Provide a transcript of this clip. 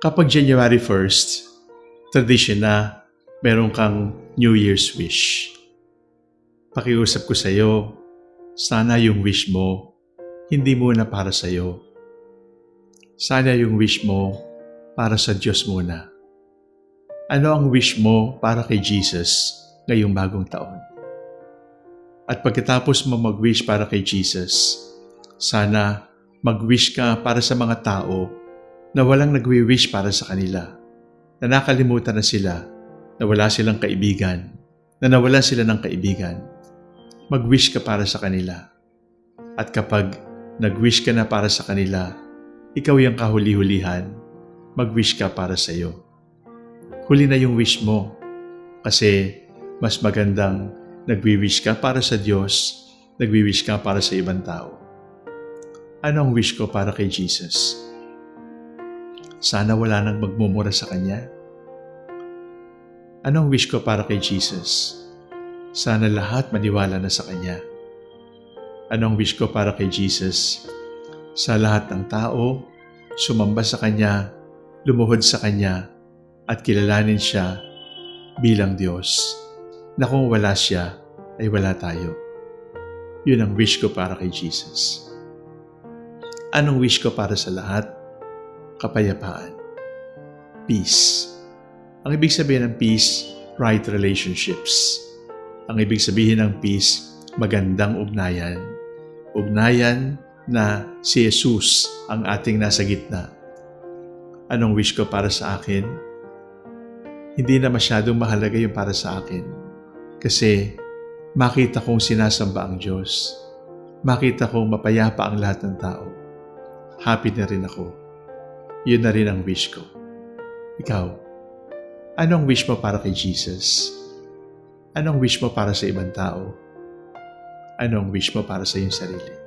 Kapag January 1st, tradition na meron kang New Year's wish. Pakiusap ko sa iyo, sana yung wish mo, hindi muna para sa iyo. Sana yung wish mo para sa Diyos muna. Ano ang wish mo para kay Jesus ngayong bagong taon? At pagkatapos mo mag-wish para kay Jesus, sana mag-wish ka para sa mga tao na walang nagwi-wish para sa kanila, na nakalimutan na sila, na wala silang kaibigan, na nawalan sila ng kaibigan. Mag-wish ka para sa kanila. At kapag nag-wish ka na para sa kanila, ikaw yung kahuli-hulihan, mag-wish ka para sa iyo. Huli na yung wish mo kasi mas magandang nagwi-wish ka para sa Diyos, nagwi-wish ka para sa ibang tao. Ano ang wish ko para kay Jesus? Sana wala nang magmumura sa Kanya. Anong wish ko para kay Jesus? Sana lahat maniwala na sa Kanya. Anong wish ko para kay Jesus? Sa lahat ng tao, sumamba sa Kanya, lumuhod sa Kanya, at kilalanin Siya bilang Diyos. Na kung wala Siya, ay wala tayo. Yun ang wish ko para kay Jesus. Anong wish ko para sa lahat? Kapayapaan. Peace. Ang ibig sabihin ng peace, right relationships. Ang ibig sabihin ng peace, magandang ugnayan. Ugnayan na si Jesus ang ating nasa gitna. Anong wish ko para sa akin? Hindi na masyadong mahalaga yung para sa akin. Kasi makita kong sinasamba ang Diyos. Makita kong mapayapa ang lahat ng tao. Happy na rin ako yun na rin ang wish ko. Ikaw, anong wish mo para kay Jesus? Anong wish mo para sa ibang tao? Anong wish mo para sa iyong sarili?